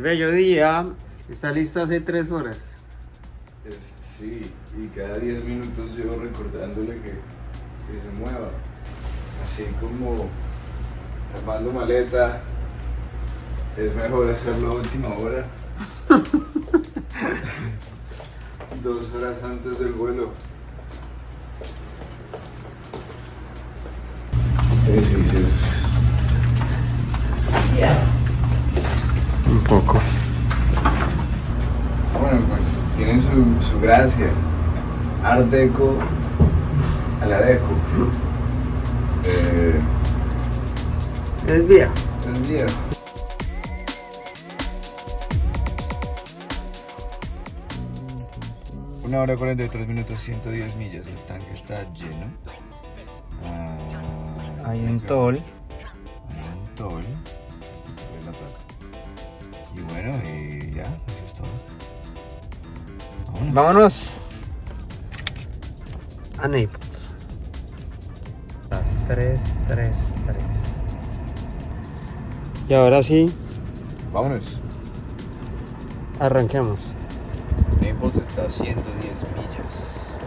bello día está listo hace tres horas. Es- sí, y cada 10 minutos yo recordándole que, que se mueva. Así como armando maleta, es mejor hacerlo a última hora. Dos horas antes del vuelo. Sí, sí, sí. Poco. Bueno, pues tiene su, su gracia. Art Deco a la Deco. Eh, Es viejo. es viejo. Una hora 43 minutos, 110 millas. El tanque está lleno. Ah, Hay un tol. Hay un tol. Vámonos. A Naples. Las 3, 3, 3. Y ahora sí, Vámonos. arranquemos. Naples está a 110 millas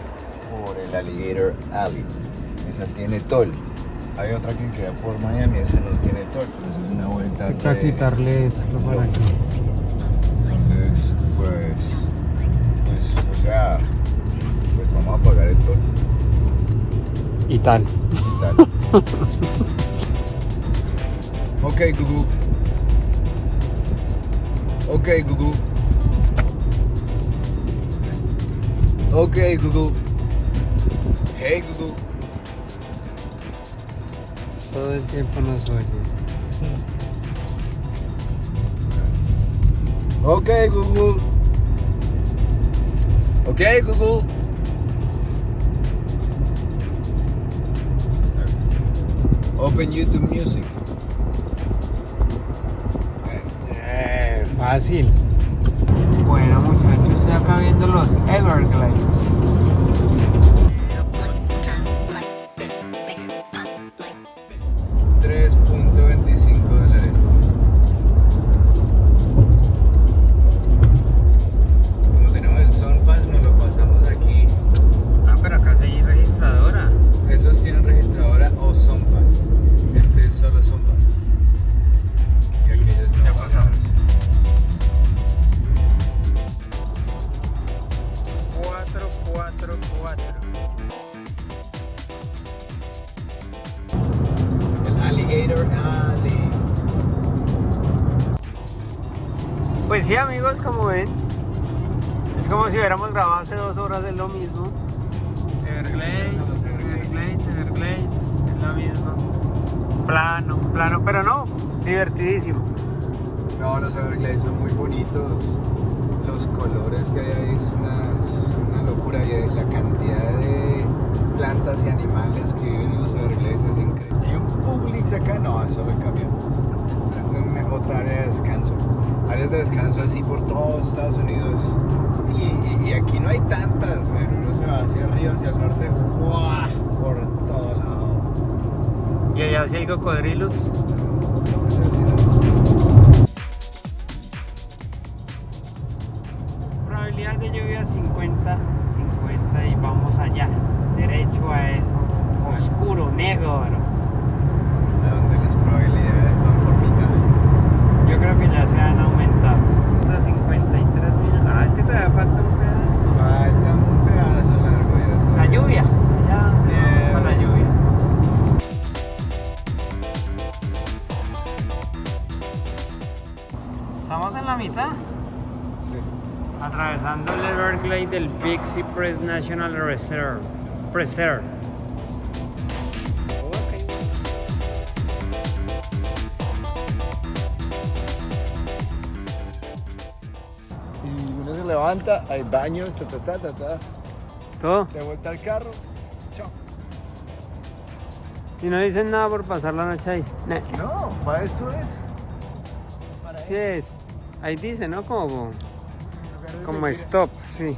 por el Alligator Alley. Esa tiene toll. Hay otra que queda por Miami, esa no tiene toll, pero esa es una vuelta. Toca re- quitarle esto por aquí. Sea, pues vamos a pagar el toll Y tal. y tal. ok, Google. Ok, Google. Ok, Google. Hey, Google. Todo el tiempo nos oye. Ok, Google. Ok, Google. Open YouTube Music. Eh, fácil. Pues sí amigos, como ven, es como si hubiéramos grabado hace dos horas, es lo mismo. Everglades, Everglades. Everglades, es lo mismo. Plano, plano, pero no, divertidísimo. No, los Everglades son muy bonitos. Los colores que hay ahí así por todo Estados Unidos. Y, y- y aquí no hay tantas, pero uno se va hacia arriba, hacia el norte, ¡guau! por todo lado. Y allá sí hay cocodrilos. Probabilidad Big Cypress National Reserve. Preserve. Y uno se levanta, hay baños, ta ta ta ta. Todo. De vuelta al carro. Chao. Y no dicen nada por pasar la noche ahí. No, para esto es. Para Sí es. Ahí dice, ¿no? Como, como stop, sí.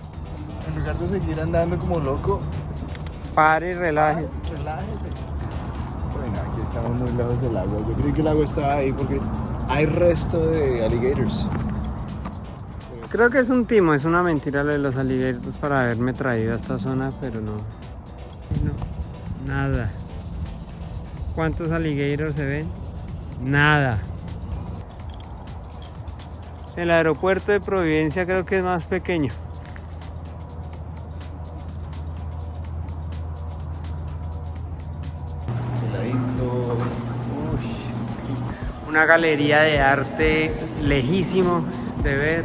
En lugar de seguir andando como loco, Pare y relaje. relájese. Bueno, aquí estamos muy lejos del agua. Yo creí que el agua estaba ahí porque hay resto de alligators. Creo que es un timo, es una mentira lo de los alligators para haberme traído a esta zona, pero no. no nada. ¿Cuántos alligators se ven? Nada. El aeropuerto de Providencia creo que es más pequeño. Una galería de arte lejísimo de ver.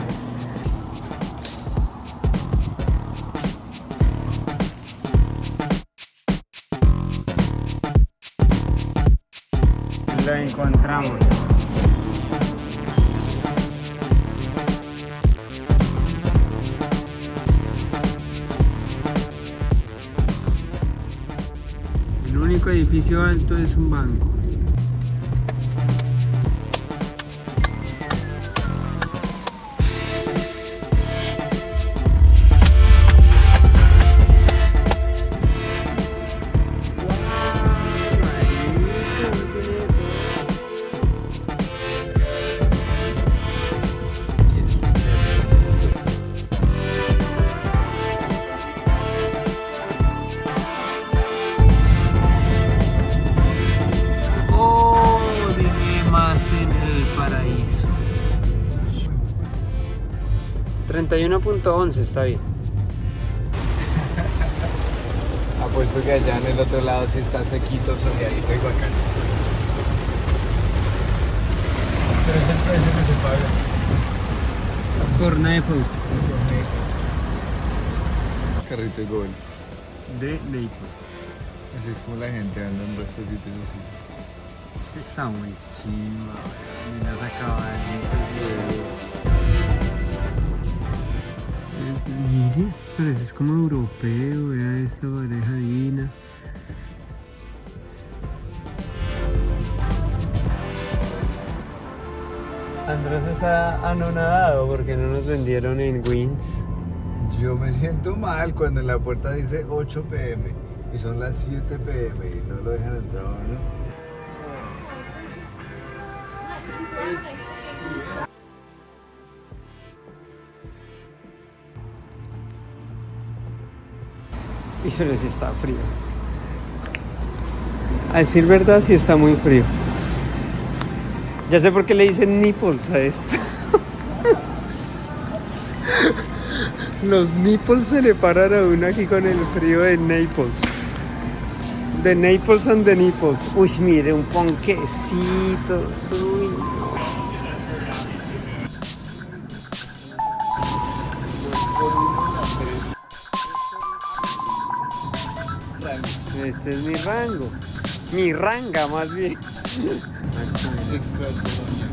Lo encontramos. El único edificio alto es un banco. 31.11 está bien. Apuesto que allá en el otro lado sí está sequito, soleadito y bacán. Pero es el precio que se paga. Por Naples. Carrito de gol. De Naples. Así es como la gente anda en estos sitios así. Este está muy chimba, mira las caballitas. Mire, parece es como europeo, vea esta pareja divina. Andrés está anonadado porque no nos vendieron en Wins. Yo me siento mal cuando en la puerta dice 8 pm y son las 7 pm y no lo dejan entrar, ¿no? Y se les está frío. A decir verdad, sí está muy frío. Ya sé por qué le dicen nipples a esto. Los nipples se le paran a uno aquí con el frío de Naples. De Naples son de nipples. Uy, mire, un ponquecito. Uy, Este es mi rango. Mi ranga más bien.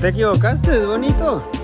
te equivocaste, es bonito.